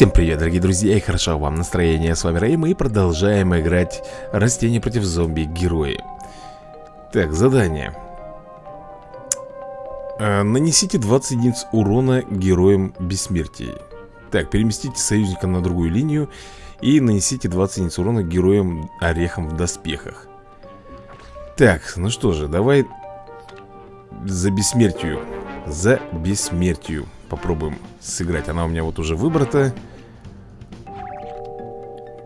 Всем привет, дорогие друзья, и хорошо вам настроение. С вами Рэй, мы продолжаем играть Растения против зомби-герои. Так, задание. А, нанесите 20 единиц урона героям бессмертия. Так, переместите союзника на другую линию и нанесите 20 единиц урона героям орехом в доспехах. Так, ну что же, давай за бессмертию. За бессмертию попробуем сыграть Она у меня вот уже выбрата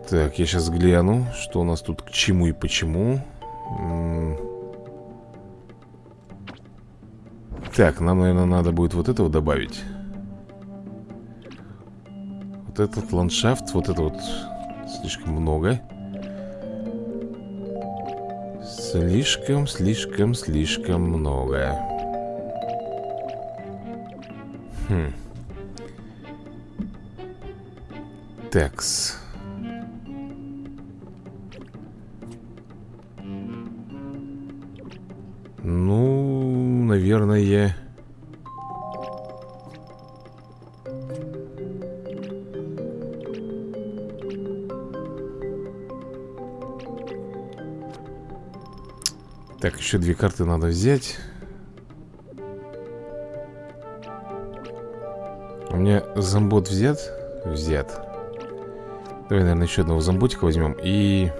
Так, я сейчас гляну Что у нас тут к чему и почему. Так, нам, наверное, надо будет вот этого добавить. Вот этот ландшафт Вот это вот слишком много. Слишком, слишком, слишком много. Хм. Текс. Ну, наверное... Так, еще две карты надо взять. У меня зомбот взят? Взят. Давай, наверное, еще одного зомботика возьмем И...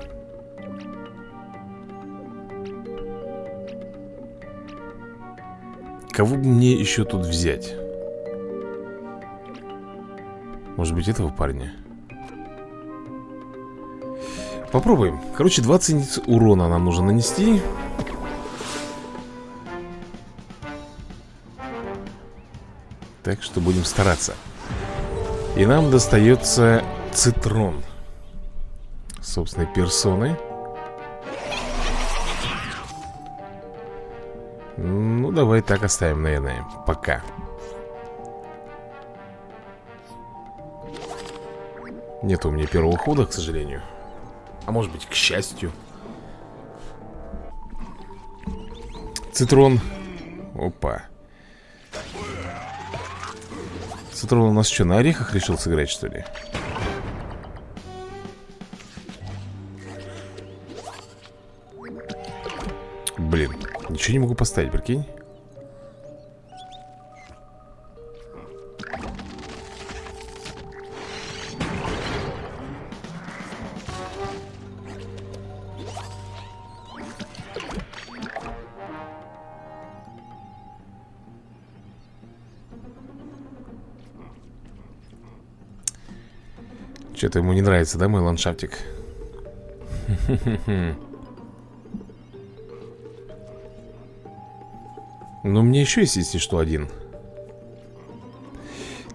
Кого бы мне еще тут взять? Может быть, этого парня? Попробуем Короче, 20 единиц урона нам нужно нанести Так что будем стараться И нам достается цитрон Собственной персоны давай так оставим, наверное, пока. Нет у меня первого хода, к сожалению. А может быть, к счастью. Цитрон. Опа. Сатрон у нас что, на орехах решил сыграть, что ли? Блин, ничего не могу поставить, прикинь Что-то ему не нравится, да, мой ландшафтик? Но мне еще есть, если что, один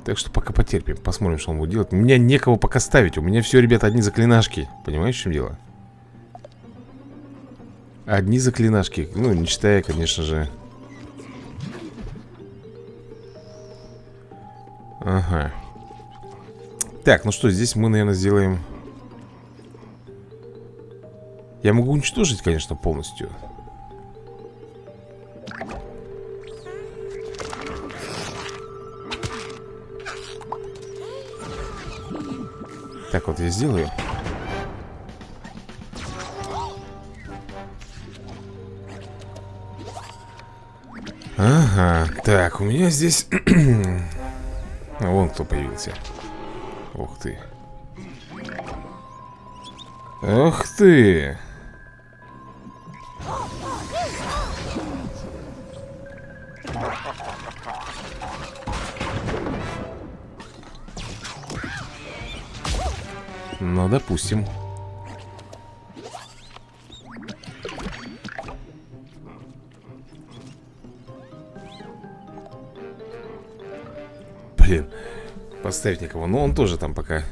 Так что пока потерпим Посмотрим, что он будет делать У меня некого пока ставить У меня все, ребята, одни заклинашки Понимаешь, в чем дело? Одни заклинашки Ну, не считая, конечно же так, ну что, здесь мы, наверное, сделаем... Я могу уничтожить, конечно, полностью. Так вот я сделаю. Ага, так, у меня здесь... Вон кто появился. Ух ты. Ух ты. Ну, допустим. Поставить никого. Но он тоже там пока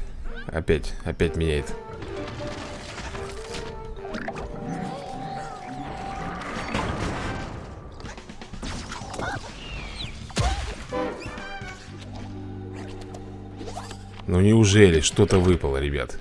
опять, опять меняет. Ну неужели что-то выпало, ребят?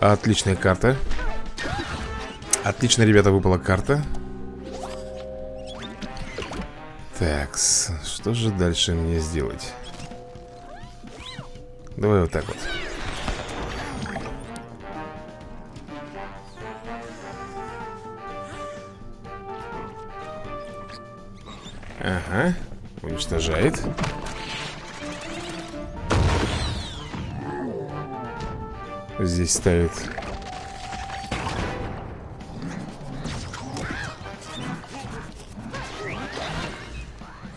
Отличная карта. Отлично, ребята, выпала карта. Так, что же дальше мне сделать? Давай вот так вот. Ага, уничтожает Здесь ставит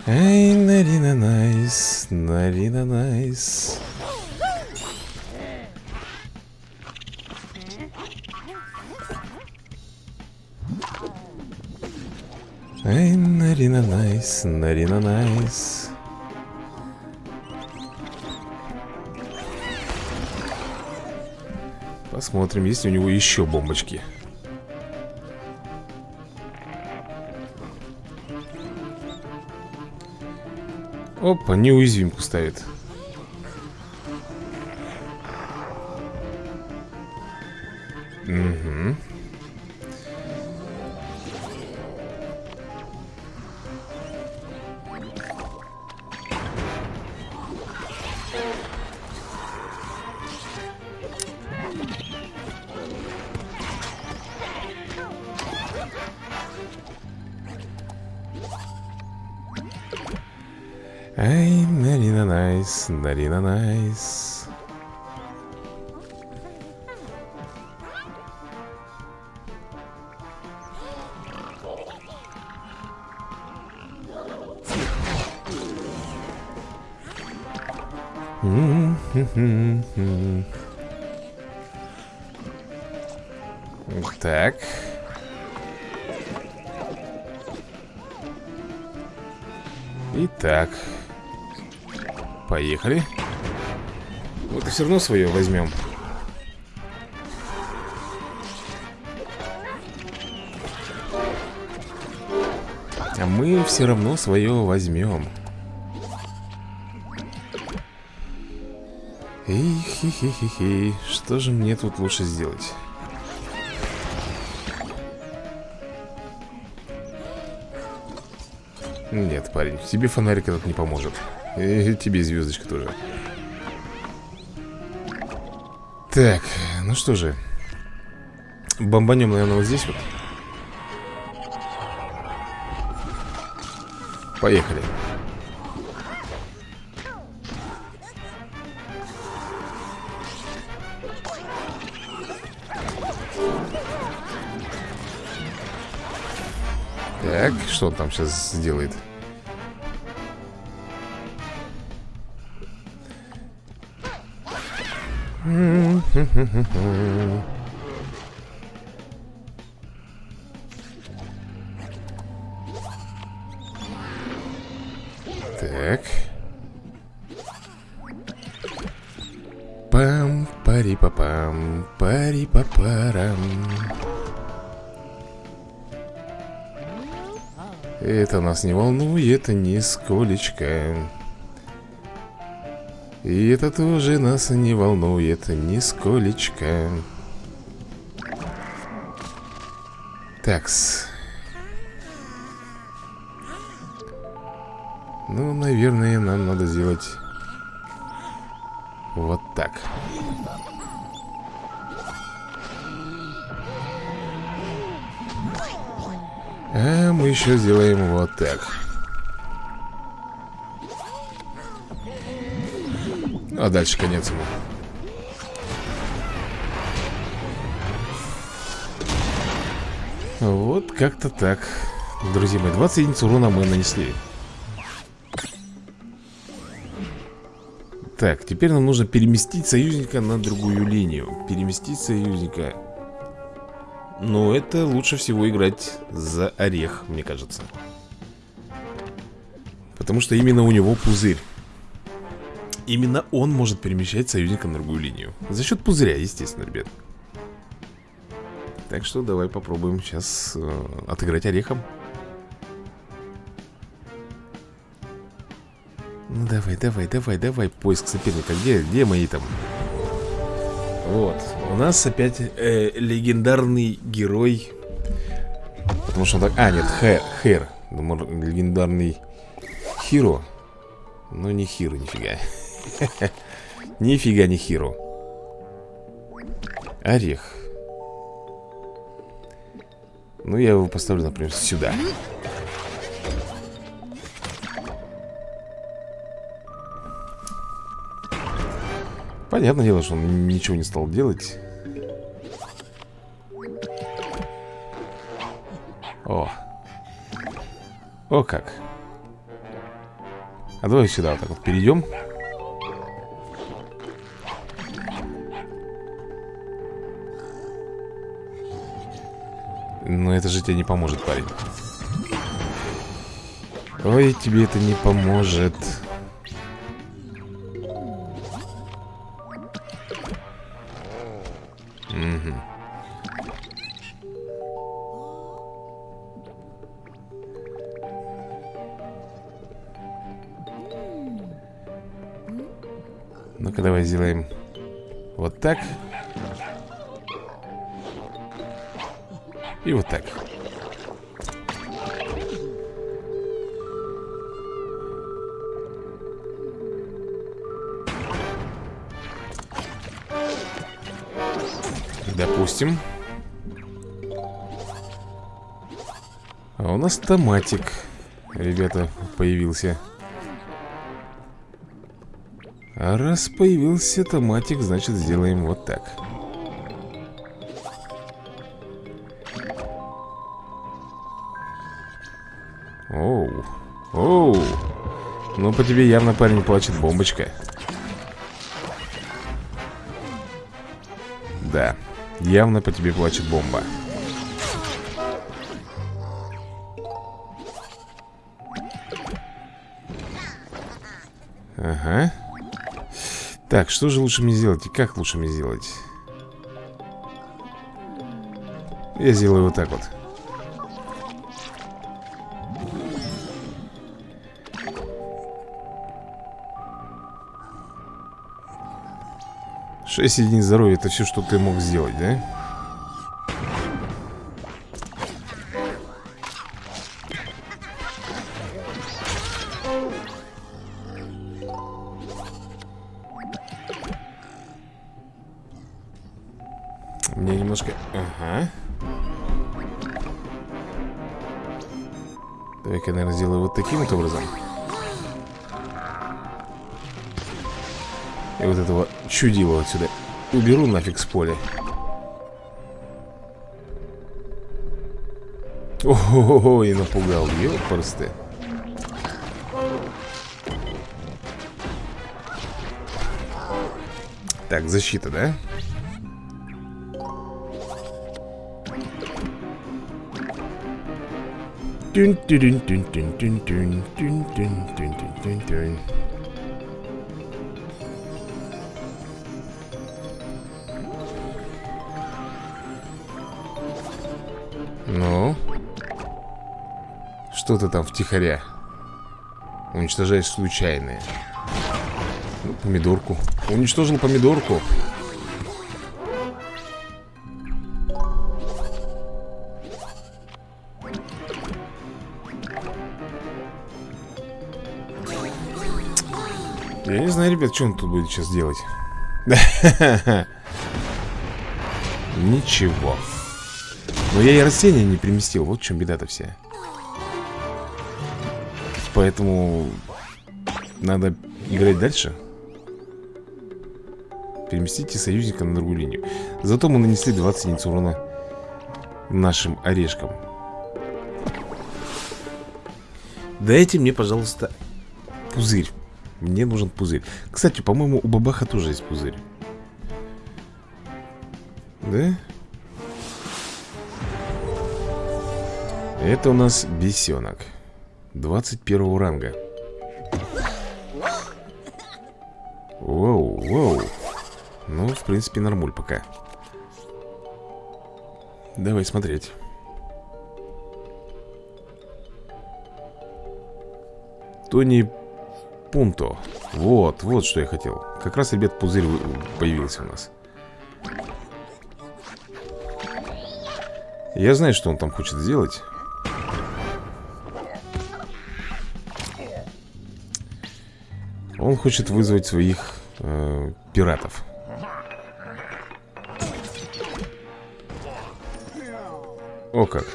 Эй, Нарина Найс, Нарина Найс. Эй, Нарина Найс, Нарина Найс Посмотрим, есть у него еще бомбочки. Опа, неуязвимку ставит Нарина Найс, Нарина Найс. Так. Итак. Поехали. Вот и все равно свое возьмем. А мы все равно свое возьмем. Эй, хи-хи-хи-хи. Что же мне тут лучше сделать? Нет, парень, тебе фонарик этот не поможет. И тебе звездочка тоже. Так, ну что же. Бомбанем, наверное, вот здесь вот. Поехали. Так, что он там сейчас сделает? Так. Пам, пари па пам, пари па парам. Это нас не волнует нисколечко. И это тоже нас не волнует нисколечко. Такс. Ну, наверное, нам надо сделать вот так. А мы еще сделаем вот так. А дальше конец ему. Вот как-то так. Друзья мои, 20 единиц урона мы нанесли. Так, теперь нам нужно переместить союзника на другую линию. Переместить союзника. Но это лучше всего играть за орех, мне кажется. Потому что именно у него пузырь. Именно он может перемещать союзника на другую линию. За счет пузыря, естественно, ребят. Так что давай попробуем сейчас э, отыграть орехом. Ну давай, давай, давай, давай, поиск соперника. Где, где мои там? Вот, у нас опять э, легендарный герой Потому что он так... А, нет, Хэр, Хэр Думаю, легендарный Хиро Ну, не Хиро, нифига Нифига не Хиро Орех. Ну, я его поставлю, например, сюда. Понятное дело, что он ничего не стал делать. О. О как. А давай сюда вот так вот перейдем Но это же тебе не поможет, парень. Ой, тебе это не поможет. Ну-ка, давай сделаем вот так. Так. Допустим. А у нас томатик, ребята, появился. А раз появился томатик, значит сделаем вот так. Ну, по тебе явно парень плачет бомбочка. Да, явно по тебе плачет бомба. Ага. Так, что же лучше мне сделать и как лучше мне сделать? Я сделаю вот так вот. Шесть единиц здоровья Это все, что ты мог сделать, да? Мне немножко... Ага. Давай-ка, наверное, сделаю вот таким вот образом. И вот этого чудила отсюда уберу нафиг с поля. Ого, и напугал, ёпрсты. Так, защита, да? Тюн Что ты там втихаря? Уничтожаешь случайные. Ну, помидорку. Уничтожил помидорку. Я не знаю, ребят, что он тут будет сейчас делать. Ничего. Но я и растения не приместил. Вот в чем беда-то вся. Поэтому надо играть дальше. Переместите союзника на другую линию. Зато мы нанесли 20 единиц урона нашим орешкам. Дайте мне, пожалуйста, пузырь. Мне нужен пузырь Кстати, по-моему, у бабаха тоже есть пузырь Да? Это у нас бесенок 21 ранга. Воу, воу. Ну, в принципе, нормуль пока. Давай смотреть. Тони Пунто. Вот, вот что я хотел. Как раз, ребят, пузырь появился у нас. Я знаю, что он там хочет сделать. Он хочет вызвать своих э, пиратов О как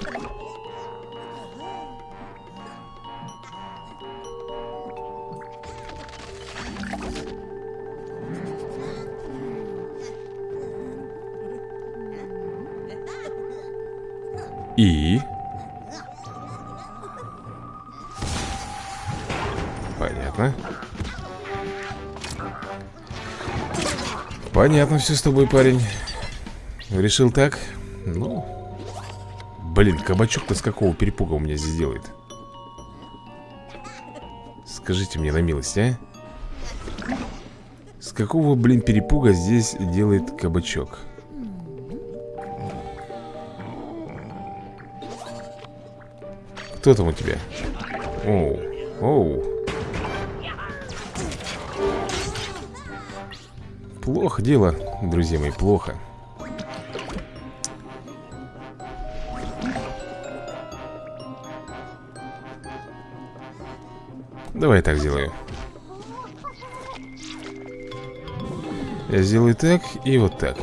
И? Понятно все с тобой, парень. Решил так? Ну... Блин, кабачок-то с какого перепуга у меня здесь делает? Скажите мне на милость, а? С какого, блин, перепуга здесь делает кабачок? Кто там у тебя? Оу, оу Плохо дело, друзья мои, плохо. Давай так сделаю. Я сделаю так и вот так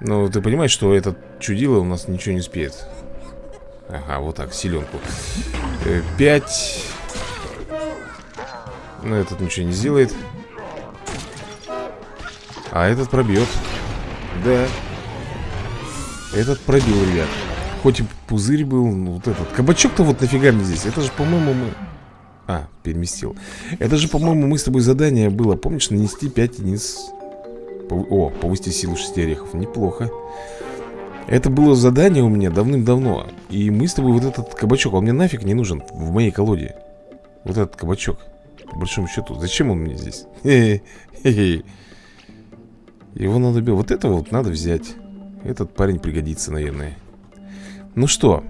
Ну, ты понимаешь, что этот чудило у нас ничего не успеет Ага, вот так, силенку. Э, Пять. Ну, этот ничего не сделает. А этот пробьет. Да. Этот пробил, ребят. Хоть и пузырь был, ну, вот этот. Кабачок-то вот нафига мне здесь? Это же, по-моему, мы... А, переместил. Это же, по-моему, мы с тобой задание было Помнишь, нанести 5 единиц о, повысить силу шести орехов. Неплохо. Это было задание у меня давным-давно. И мы с тобой вот этот кабачок, он мне нафиг не нужен в моей колоде. Вот этот кабачок. По большому счету. Зачем он мне здесь? Его надо... Вот это вот надо взять. Этот парень пригодится, наверное. Ну что?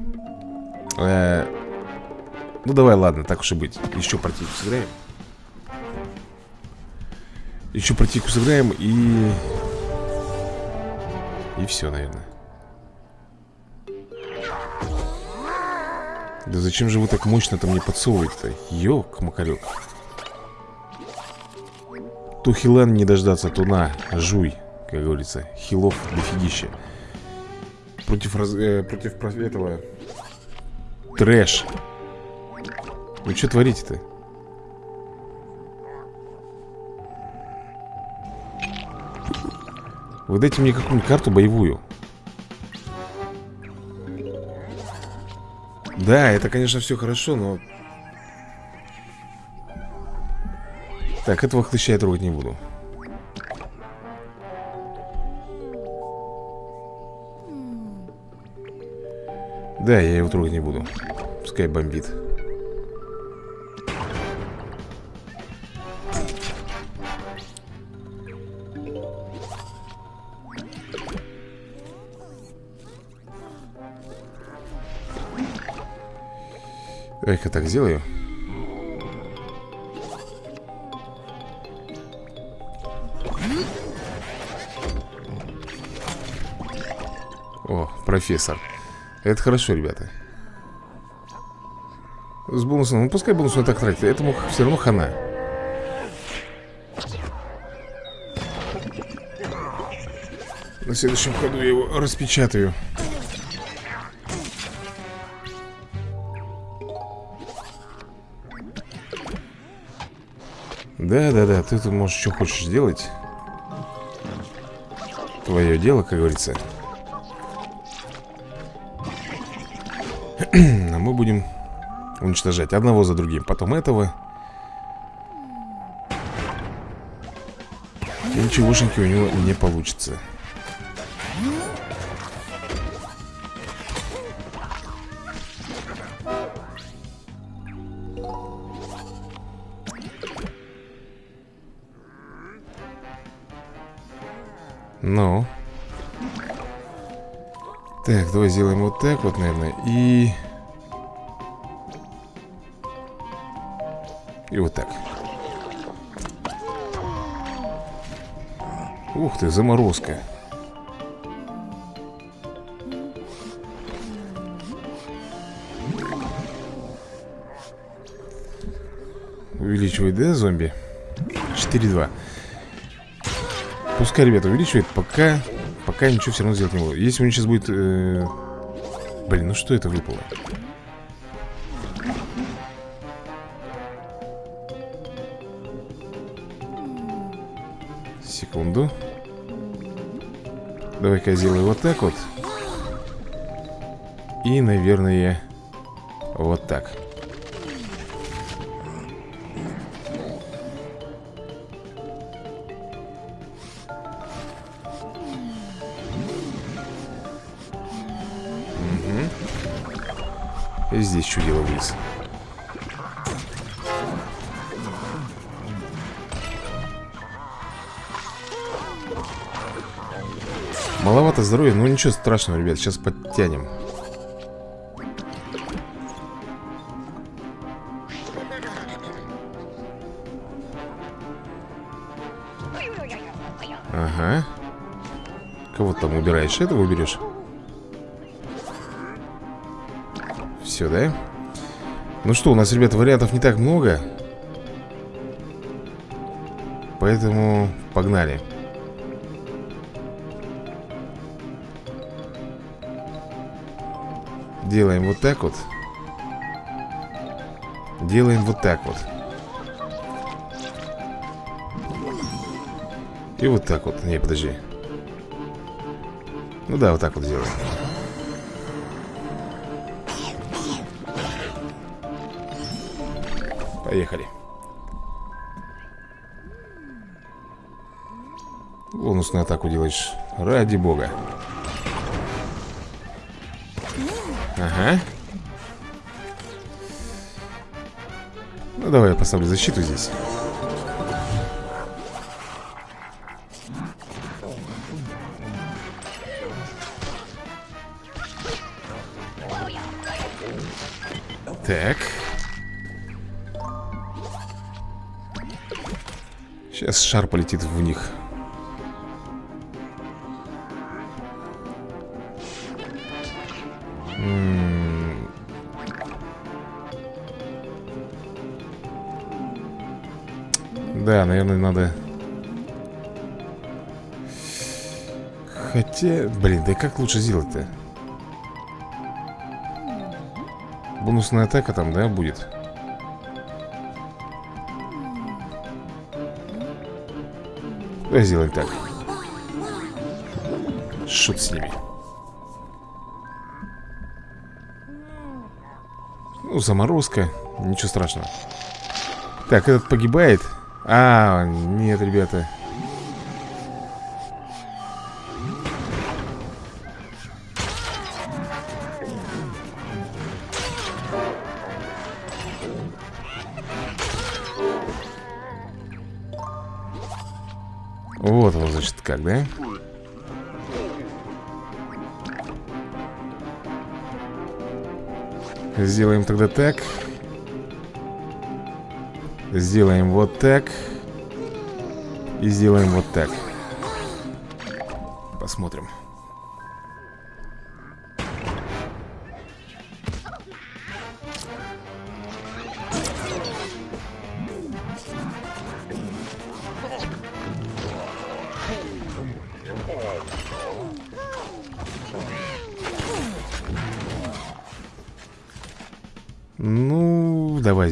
Э ну давай, ладно, так уж и быть. Еще партийку сыграем. Еще противку сыграем и... И все, наверное. Да зачем же вы так мощно-то мне подсовываете-то? Ёк, макарек. То хилан не дождаться, то на, жуй, как говорится. Хилов дофигища. Против, раз... э, против этого... Трэш. Вы что творите-то? Вы дайте мне какую-нибудь карту боевую. Да, это, конечно, все хорошо, но... Так, этого хлыща я трогать не буду. Да, я его трогать не буду. Пускай бомбит Давай-ка так сделаю. О, профессор. Это хорошо, ребята. С бонусом, ну пускай бонус он так тратит. Этому все равно хана. На следующем ходу я его распечатаю Да-да-да, ты тут можешь что хочешь сделать Твое дело, как говорится. А мы будем уничтожать одного за другим Потом этого. Ничегошеньки у него не получится давай сделаем вот так вот, наверное И... И вот так. Ух ты, заморозка. Увеличивает, да, зомби? 4-2 Пускай, ребята, увеличивает, пока Пока ничего все равно сделать не буду Если у меня сейчас будет... Э... Блин, ну что это выпало? Секунду. Давай-ка я сделаю вот так вот. И, наверное, вот так здесь чудило вниз Маловато здоровья, но ничего страшного, ребят Сейчас подтянем Ага Кого там убираешь? Этого уберешь? Все, да? Ну что, у нас, ребята, вариантов не так много. Поэтому погнали. Делаем вот так вот. Делаем вот так вот. И вот так вот. Не, подожди. Ну да, вот так вот делаем Поехали. Бонусную атаку делаешь. Ради бога. Ага. Ну давай я поставлю защиту здесь. Так шар полетит в них Да, наверное, надо Хотя, блин, да как лучше сделать-то? Бонусная атака там, да, будет? Давай сделаем так. Шут с ними? Ну, заморозка Ничего страшного. Так, этот погибает. А, нет, ребята тогда так Сделаем вот так И сделаем вот так Посмотрим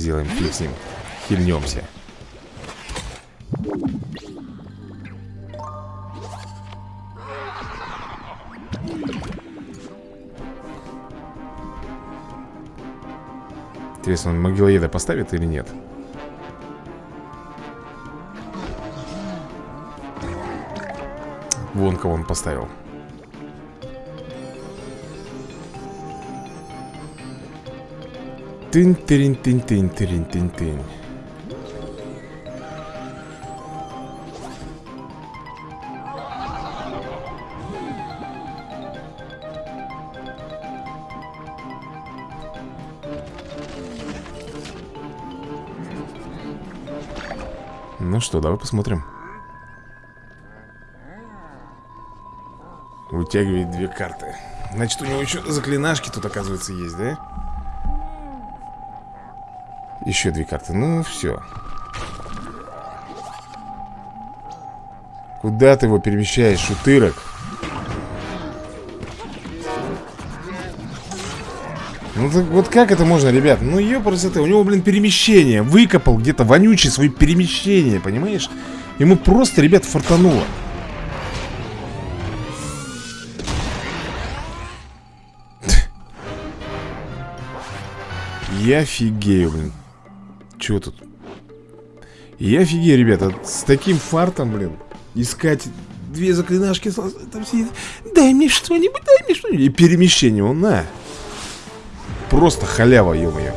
сделаем фиг с ним. Хильнемся. Интересно, он могилоеда поставит или нет? Вон кого он поставил тын тырин тын тын тырин тын тын Ну что, давай посмотрим. Вытягивает две карты. Значит, у него еще заклинашки тут, оказывается, есть, да? Еще две карты, ну все Куда ты его перемещаешь, шутырок? Ну так вот как это можно, ребят? Ну ёпрст, у него, блин, перемещение Выкопал где-то вонючий свои перемещения, понимаешь? Ему просто, ребят, фартануло Я офигею, блин Чего тут? Я офигею, ребята С таким фартом, блин Искать две заклинашки Там сидит Дай мне что-нибудь, дай мне что-нибудь И перемещение, он на. Просто халява, ё-моё.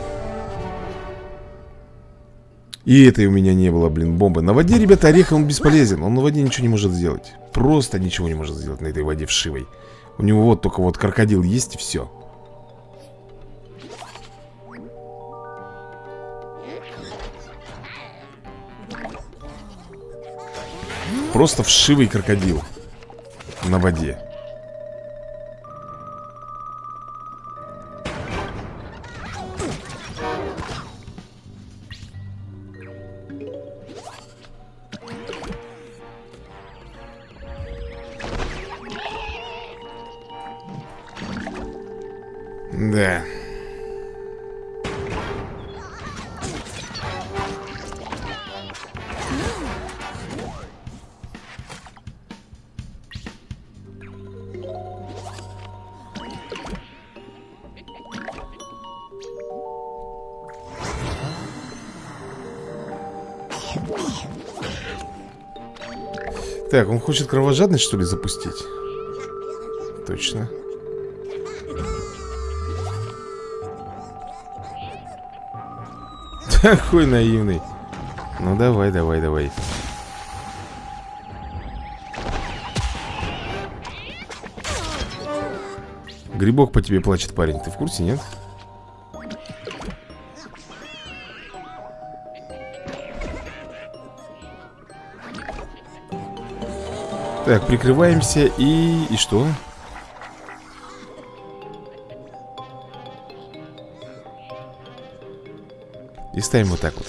И этой у меня не было, блин, бомбы. На воде, ребята, орех он бесполезен Он на воде ничего не может сделать. Просто ничего не может сделать на этой воде вшивой. У него вот только вот крокодил есть и все Просто вшивый крокодил На воде Так, он хочет кровожадность, что ли, запустить? Точно. Такой наивный. Ну давай, давай, давай. Грибок по тебе плачет, парень. Ты в курсе, нет? Так, прикрываемся и... И что? И ставим вот так вот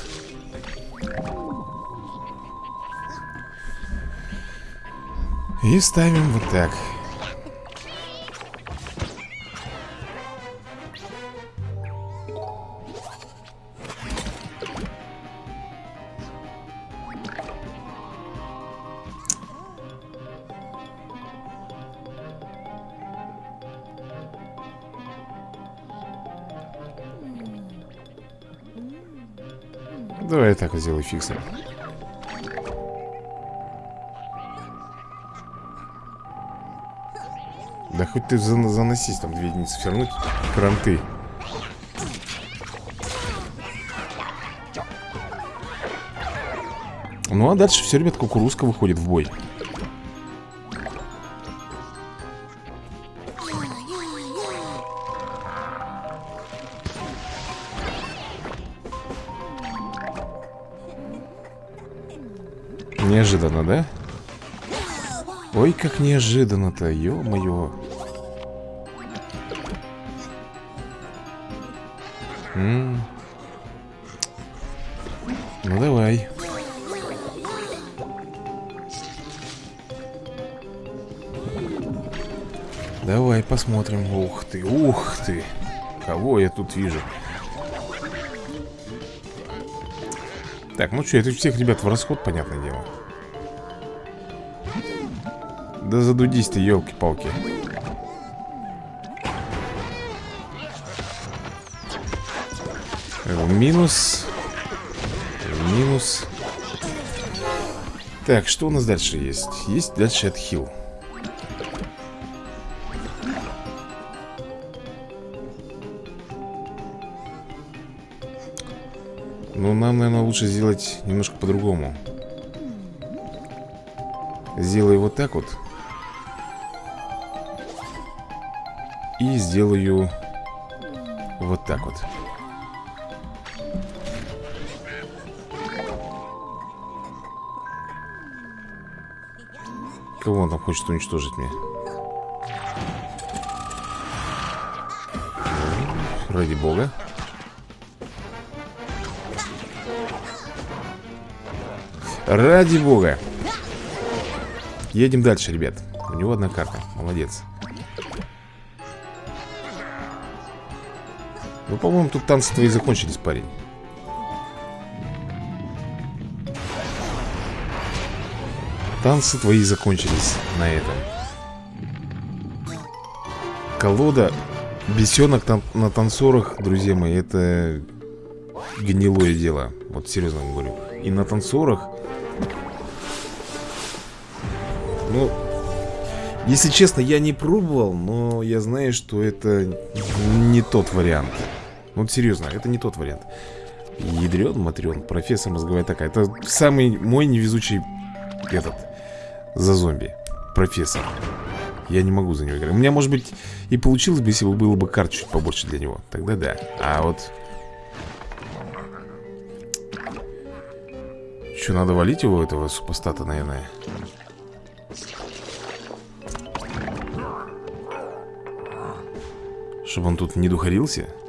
И ставим вот так Сделаю фиксом. Да хоть ты заносись там две единицы, все равно кранты. Ну а дальше все, ребят, кукурузка выходит в бой. Неожиданно, да? Ой, как неожиданно-то, ё-моё. Ну давай. Давай посмотрим. Ух ты, ух ты. Кого я тут вижу? Так, ну что, это всех ребят в расход, понятное дело да задудись ты, елки-палки. Минус. Минус. Так, что у нас дальше есть? Есть дальше отхил. Но нам, наверное, лучше сделать немножко по-другому. Сделай вот так вот. И сделаю вот так вот. Кого он там хочет уничтожить мне? Ради бога. Ради бога. Едем дальше, ребят. У него одна карта, молодец. Ну, по-моему, тут танцы твои закончились, парень. Танцы твои закончились на этом. Колода Бесенок там на танцорах, друзья мои, это гнилое дело. Вот серьезно говорю. И на танцорах Ну, если честно, я не пробовал, но я знаю, что это не тот вариант Вот серьезно, это не тот вариант. Ядрен, матрен, профессор мозговая такая Это самый мой невезучий этот За зомби Профессор. Я не могу за него играть. У меня, может быть, и получилось бы, если бы было бы карт чуть побольше для него. Тогда да. А вот Что, надо валить его, этого супостата, наверное. Чтобы он тут не духарился. Ха.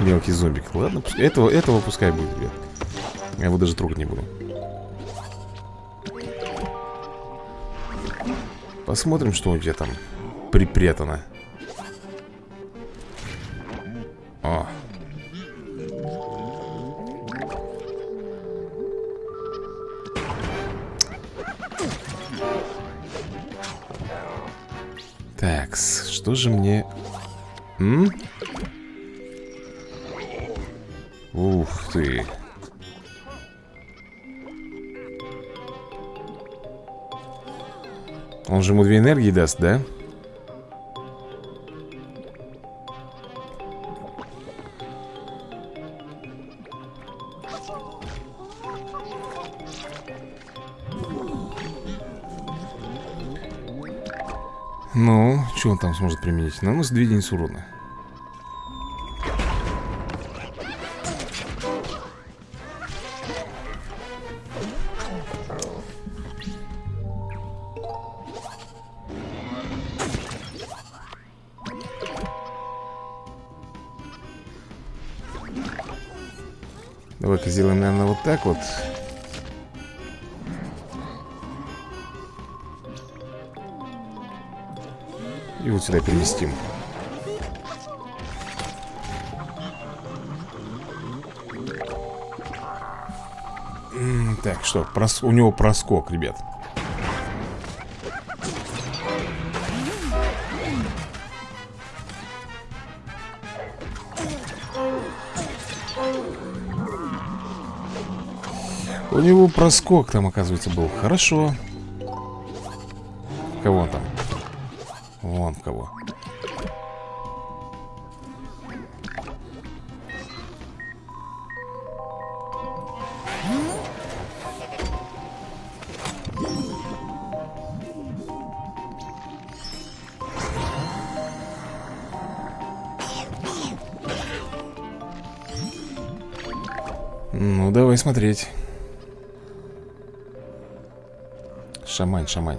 Мелкий зомбик. Ладно, этого, этого пускай будет, ребят Я его даже трогать не буду. Посмотрим, что у тебя там припрятано. О, Так, что же мне... М? Ух ты. Он же ему две энергии даст, да? Ну, он там сможет применить? Наносит 2 единицы урона Давай-ка сделаем, наверное, вот так вот И вот сюда переместим Так, что, прос... у него проскок, ребят. У него проскок там, оказывается, был. Хорошо. Кого он там? Вон кого? Ну, давай смотреть. Шамань, шамань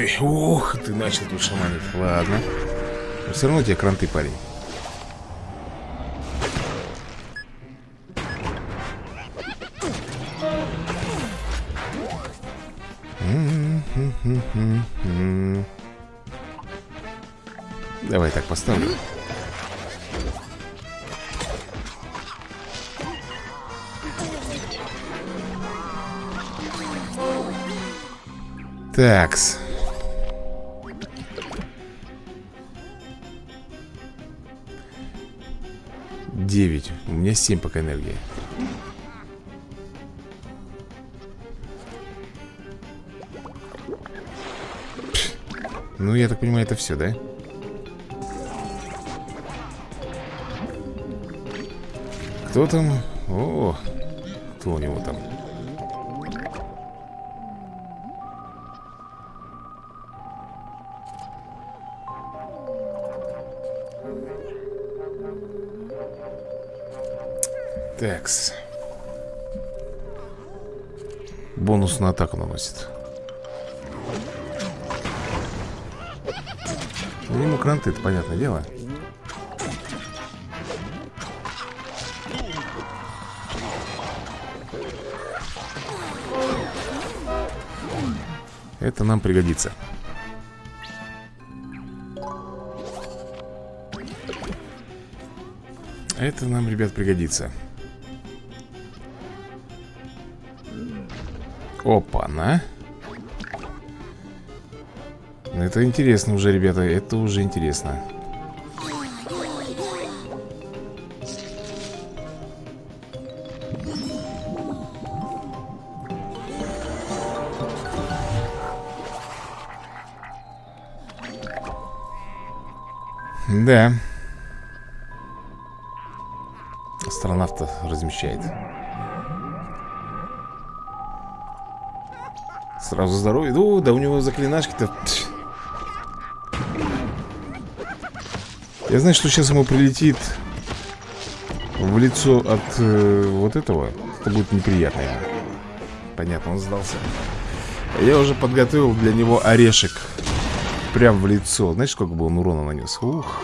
ты, ух, ты начал тут шаманить. Ладно. Но все равно тебе кранты, парень. Давай так поставлю. Такс меня 7 пока энергии Ну, я так понимаю, это все, да? Кто там? О, кто у него там? Такс. Бонус на атаку наносит. Ну, ему кранты, это понятное дело. Это нам пригодится. Это нам, ребят, пригодится. Опа-на. Это интересно уже, ребята, это уже интересно. Да. Астронавта размещает. Сразу здоровье. Ну, да у него заклинашки-то... Я знаю, что сейчас ему прилетит в лицо от э, вот этого. Это будет неприятно. Понятно, он сдался. Я уже подготовил для него орешек. Прям в лицо. Знаешь, сколько бы он урона нанес? Ух.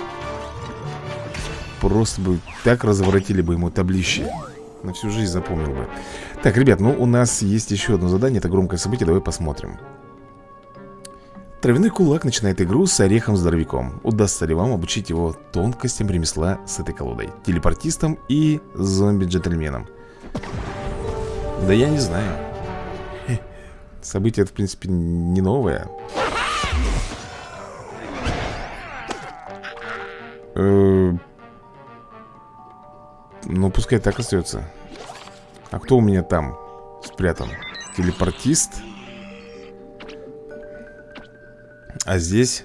Просто бы так разворотили бы ему таблище. На всю жизнь запомнил бы. Так, ребят, ну у нас есть еще одно задание. Это громкое событие. Давай посмотрим. Травяной кулак начинает игру с орехом-здоровяком. Удастся ли вам обучить его тонкостям ремесла с этой колодой? Телепортистом и зомби-джентльменом? Да я не знаю. Событие в принципе, не новое. Э, ну, пускай так остается. А кто у меня там спрятан? Телепортист? А здесь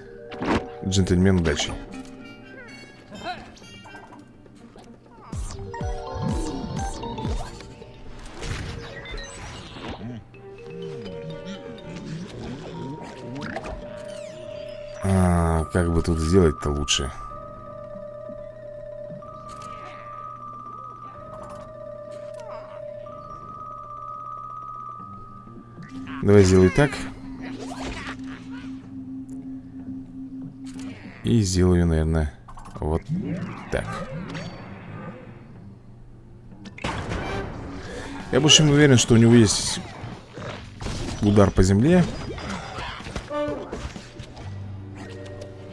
джентльмен удачи. А, как бы тут сделать-то лучше? Давай сделай так. И сделаю, наверное, вот так. Я больше чем уверен, что у него есть удар по земле.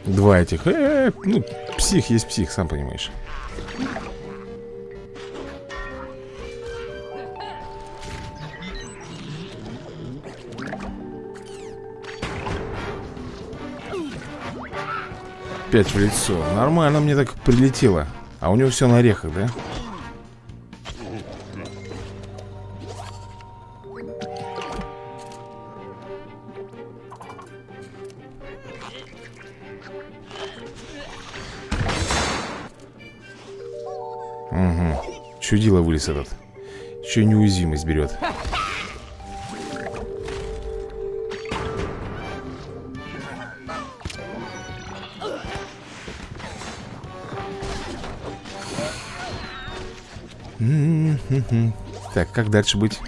Два этих. Э -э -э, ну, псих есть псих, сам понимаешь. Опять в лицо. Нормально мне так прилетело. А у него все на орехах, да? Угу Чудило вылез этот. Еще неуязвимость берет Так, как дальше быть?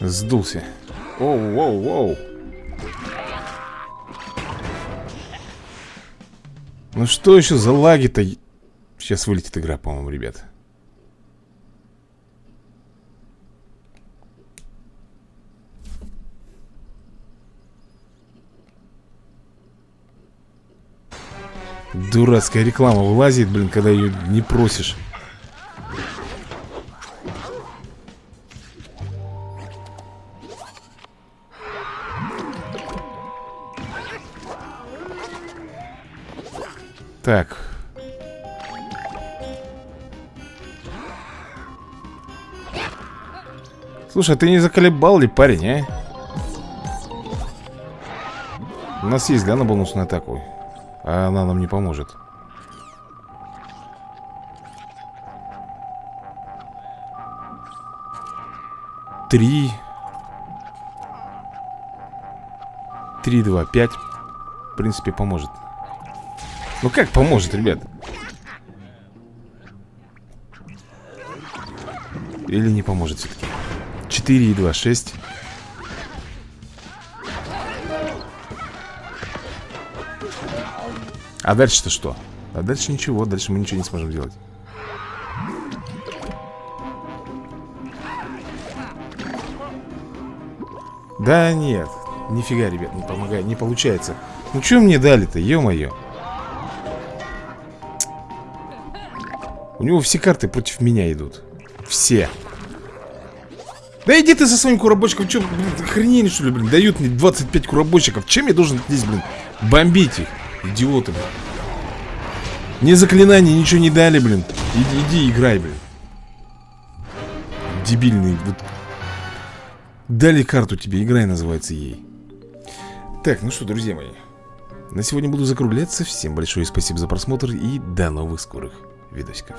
Сдулся. Оу, воу, воу. Ну что еще за лаги-то? Сейчас вылетит игра, по-моему, ребят. Дурацкая реклама вылазит, блин, когда ее не просишь. Так. Слушай, а ты не заколебал ли, парень, а? У нас есть, да, на бонусную атаку? А она нам не поможет. Три. Три, два, пять. В принципе, поможет. Ну как поможет, ребят? Или не поможет все-таки? 4 и 2, 6 А дальше-то что? А дальше ничего, дальше мы ничего не сможем делать. Да нет, нифига, ребят, не помогает, не получается. Ну что мне дали-то, ё-моё? У него все карты против меня идут. Все. Да иди ты со своим куробочком Че, блин, охренели что ли, блин? Дают мне 25 куробочков Чем я должен здесь, блин, бомбить их Идиоты, блин Ни заклинаний, ничего не дали, блин. Иди, иди играй, блин. Дебильный вот. Дали карту тебе, играй называется ей. Так, ну что, друзья мои. На сегодня буду закругляться. Всем большое спасибо за просмотр И до новых скорых видосиков